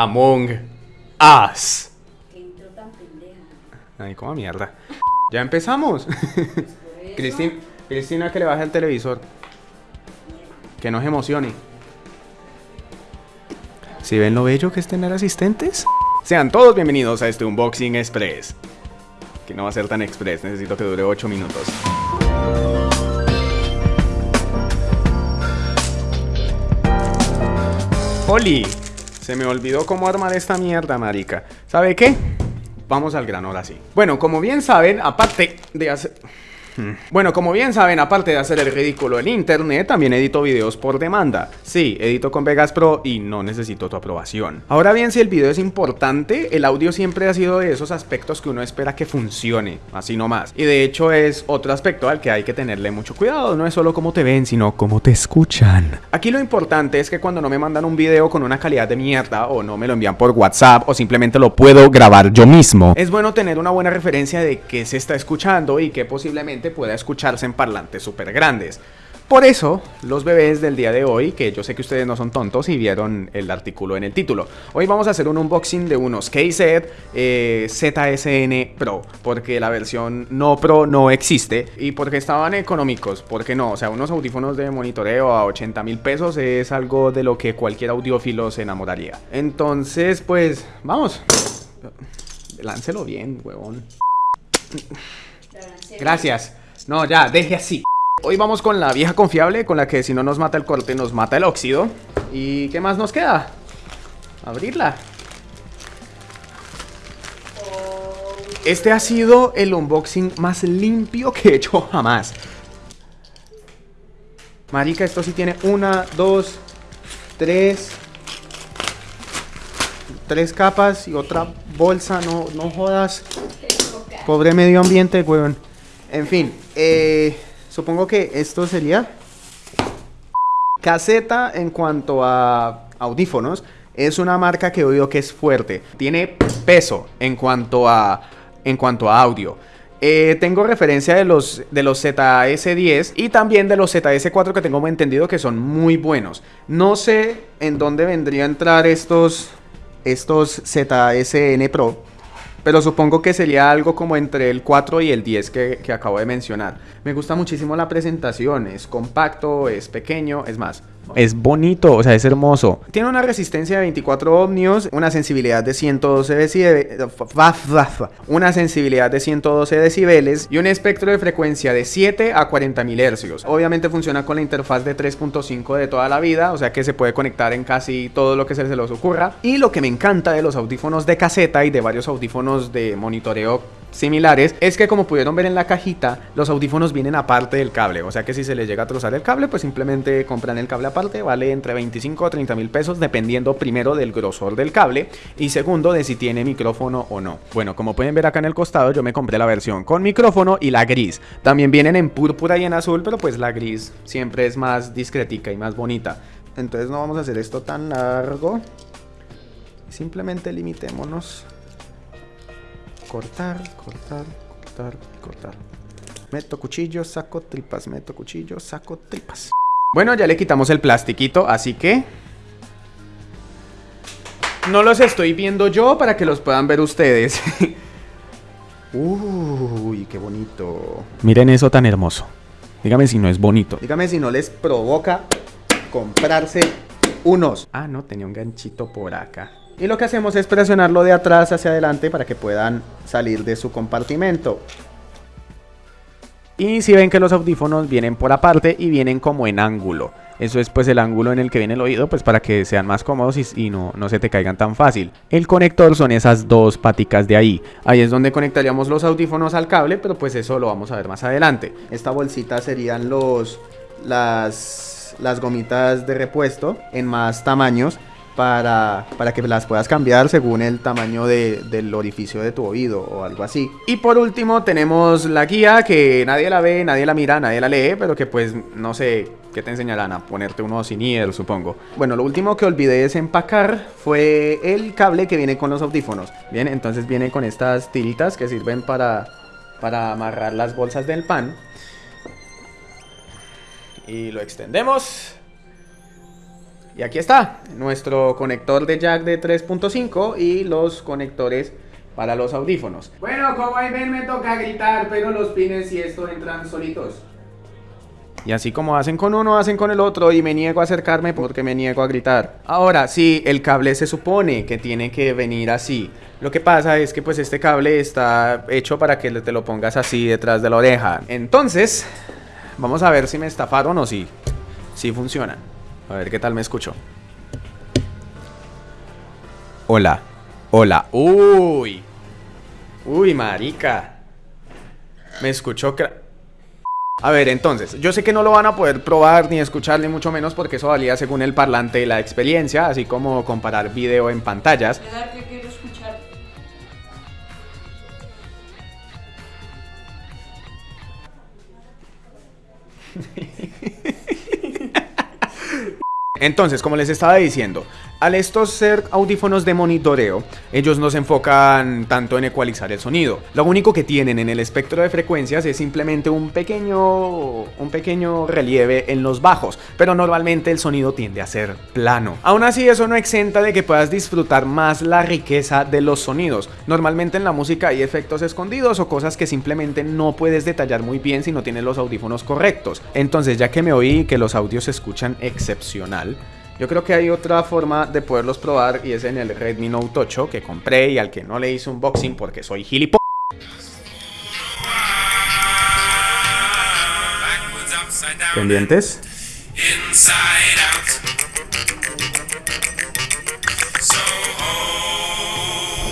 Among Us. Que intro tan pendeja. Ay, como mierda. Ya empezamos. Cristina, Cristina, que le baje el televisor. Que no se emocione. ¿Si ven lo bello que es tener asistentes? Sean todos bienvenidos a este Unboxing Express. Que no va a ser tan express, necesito que dure 8 minutos. Oli, se me olvidó cómo armar esta mierda, marica. ¿Sabe qué? Vamos al grano ahora sí. Bueno, como bien saben, aparte de hacer... Bueno, como bien saben, aparte de hacer el ridículo en internet, también edito videos por demanda. Sí, edito con Vegas Pro y no necesito tu aprobación. Ahora bien, si el video es importante, el audio siempre ha sido de esos aspectos que uno espera que funcione, así nomás. Y de hecho es otro aspecto al que hay que tenerle mucho cuidado, no es solo cómo te ven, sino cómo te escuchan. Aquí lo importante es que cuando no me mandan un video con una calidad de mierda o no me lo envían por WhatsApp o simplemente lo puedo grabar yo mismo, es bueno tener una buena referencia de qué se está escuchando y que posiblemente pueda escucharse en parlantes súper grandes. Por eso, los bebés del día de hoy, que yo sé que ustedes no son tontos y vieron el artículo en el título, hoy vamos a hacer un unboxing de unos KZ eh, ZSN Pro, porque la versión no Pro no existe y porque estaban económicos, porque no, o sea, unos audífonos de monitoreo a 80 mil pesos es algo de lo que cualquier audiófilo se enamoraría. Entonces, pues, vamos, láncelo bien, huevón. Gracias. No, ya, deje así. Hoy vamos con la vieja confiable, con la que si no nos mata el corte, nos mata el óxido. ¿Y qué más nos queda? Abrirla. Este ha sido el unboxing más limpio que he hecho jamás. Marica, esto sí tiene una, dos, tres... Tres capas y otra bolsa, no, no jodas. Pobre medio ambiente, weón. En fin, eh, supongo que esto sería caseta en cuanto a audífonos. Es una marca que oído que es fuerte. Tiene peso en cuanto a, en cuanto a audio. Eh, tengo referencia de los, de los ZS10 y también de los ZS4 que tengo entendido que son muy buenos. No sé en dónde vendría a entrar estos, estos ZSN Pro. Pero supongo que sería algo como entre el 4 y el 10 que, que, acabo de mencionar. Me gusta muchísimo la presentación, es compacto, es pequeño, es más, es bonito, o sea, es hermoso. Tiene una resistencia de 24 ohmios, una sensibilidad de 112 decibeles, una sensibilidad de 112 decibeles y un espectro de frecuencia de 7 a 40 mil hercios. Obviamente funciona con la interfaz de 3.5 de toda la vida, o sea que se puede conectar en casi todo lo que se les ocurra. Y lo que me encanta de los audífonos de caseta y de varios audífonos de monitoreo similares es que como pudieron ver en la cajita los audífonos vienen aparte del cable. O sea que si se les llega a trozar el cable pues simplemente compran el cable aparte vale entre 25 a 30 mil pesos dependiendo primero del grosor del cable y segundo de si tiene micrófono o no. Bueno como pueden ver acá en el costado yo me compré la versión con micrófono y la gris. También vienen en púrpura y en azul pero pues la gris siempre es más discretica y más bonita. Entonces no vamos a hacer esto tan largo. Simplemente limitémonos cortar, cortar, cortar, cortar. Meto cuchillo, saco tripas, meto cuchillo, saco tripas. Bueno, ya le quitamos el plastiquito, así que... No los estoy viendo yo para que los puedan ver ustedes. Uy, qué bonito. Miren eso tan hermoso. Dígame si no es bonito. Dígame si no les provoca comprarse unos. Ah, no, tenía un ganchito por acá. Y lo que hacemos es presionarlo de atrás hacia adelante para que puedan salir de su compartimento. Y si ven que los audífonos vienen por aparte y vienen como en ángulo. Eso es pues el ángulo en el que viene el oído, pues para que sean más cómodos y, no, no se te caigan tan fácil. El conector son esas dos paticas de ahí. Ahí es donde conectaríamos los audífonos al cable, pero pues eso lo vamos a ver más adelante. Esta bolsita serían los, las, las gomitas de repuesto en más tamaños para, para, que las puedas cambiar según el tamaño de, del orificio de tu oído o algo así. Y por último tenemos la guía que nadie la ve, nadie la mira, nadie la lee, pero que pues no sé qué te enseñarán a ponerte uno sin ear, supongo. Bueno, lo último que olvidé desempacar fue el cable que viene con los audífonos. Bien, entonces viene con estas tiritas que sirven para, para amarrar las bolsas del pan. Y lo extendemos Y aquí está, nuestro conector de jack de 3.5 y los conectores para los audífonos. Bueno, como ahí ven me toca gritar, pero los pines y esto entran solitos. Y así como hacen con uno, hacen con el otro y me niego a acercarme porque me niego a gritar. Ahora, sí, el cable se supone que tiene que venir así. Lo que pasa es que pues este cable está hecho para que te lo pongas así detrás de la oreja. Entonces, vamos a ver si me estafaron o si, si funciona. A ver qué tal me escucho. Hola. Hola. Uy. Uy, marica. Me escuchó. A ver, entonces, yo sé que no lo van a poder probar ni escuchar ni mucho menos porque eso valía según el parlante y la experiencia, así como comparar video en pantallas. Entonces, como les estaba diciendo, al estos ser audífonos de monitoreo, ellos no se enfocan tanto en ecualizar el sonido. Lo único que tienen en el espectro de frecuencias es simplemente un pequeño, un pequeño relieve en los bajos, pero normalmente el sonido tiende a ser plano. Aún así, eso no exenta de que puedas disfrutar más la riqueza de los sonidos. Normalmente en la música hay efectos escondidos o cosas que simplemente no puedes detallar muy bien si no tienes los audífonos correctos. Entonces, ya que me oí que los audios se escuchan excepcional, yo creo que hay otra forma de poderlos probar y es en el Redmi Note 8 que compré y al que no le hice unboxing porque soy gilipollas. ¿Pendientes?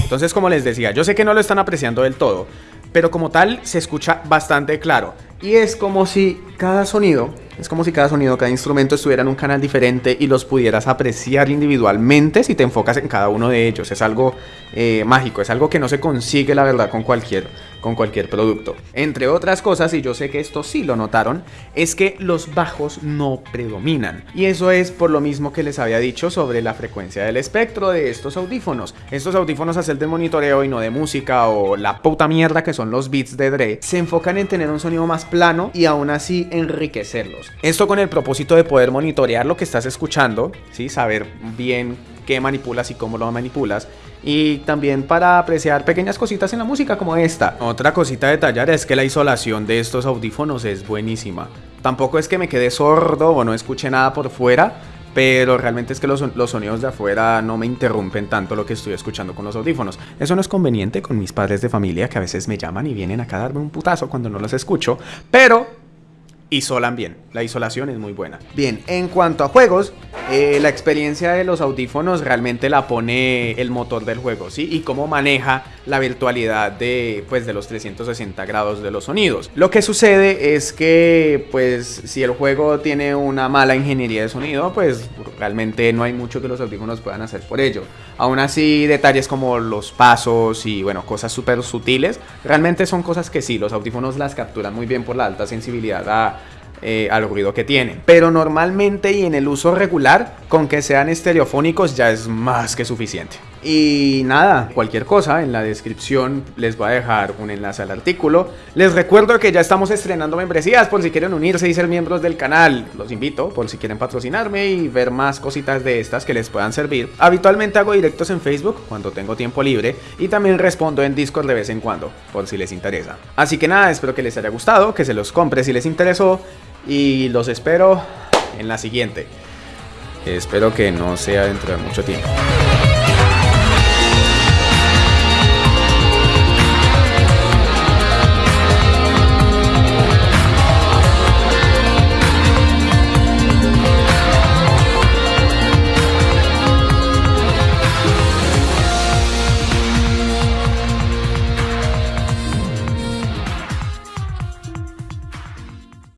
Entonces, como les decía, yo sé que no lo están apreciando del todo, pero como tal se escucha bastante claro. Y es como si cada sonido es como si cada sonido, cada instrumento estuviera en un canal diferente y los pudieras apreciar individualmente si te enfocas en cada uno de ellos. Es algo eh, mágico, es algo que no se consigue la verdad con cualquier, con cualquier producto. Entre otras cosas, y yo sé que esto sí lo notaron, es que los bajos no predominan. Y eso es por lo mismo que les había dicho sobre la frecuencia del espectro de estos audífonos. Estos audífonos a ser de monitoreo y no de música o la puta mierda que son los beats de Dre, se enfocan en tener un sonido más plano y aún así enriquecerlos. Esto con el propósito de poder monitorear lo que estás escuchando, ¿sí? saber bien qué manipulas y cómo lo manipulas. Y también para apreciar pequeñas cositas en la música como esta. Otra cosita a detallar es que la isolación de estos audífonos es buenísima. Tampoco es que me quede sordo o no escuche nada por fuera, pero realmente es que los, los, sonidos de afuera no me interrumpen tanto lo que estoy escuchando con los audífonos. Eso no es conveniente con mis padres de familia que a veces me llaman y vienen acá a darme un putazo cuando no los escucho, pero isolan bien. La isolación es muy buena. Bien, en cuanto a juegos, eh, la experiencia de los audífonos realmente la pone el motor del juego, ¿sí? Y cómo maneja la virtualidad de, pues, de los 360 grados de los sonidos. Lo que sucede es que, pues, si el juego tiene una mala ingeniería de sonido, pues realmente no hay mucho que los audífonos puedan hacer por ello. Aún así, detalles como los pasos y, bueno, cosas súper sutiles, realmente son cosas que sí, los audífonos las capturan muy bien por la alta sensibilidad a eh, al ruido que tienen. Pero normalmente y en el uso regular, con que sean estereofónicos ya es más que suficiente. Y nada, cualquier cosa, en la descripción les voy a dejar un enlace al artículo. Les recuerdo que ya estamos estrenando membresías por si quieren unirse y ser miembros del canal. Los invito por si quieren patrocinarme y ver más cositas de estas que les puedan servir. Habitualmente hago directos en Facebook cuando tengo tiempo libre y también respondo en Discord de vez en cuando, por si les interesa. Así que nada, espero que les haya gustado, que se los compre si les interesó y los espero en la siguiente. Espero que no sea dentro de mucho tiempo.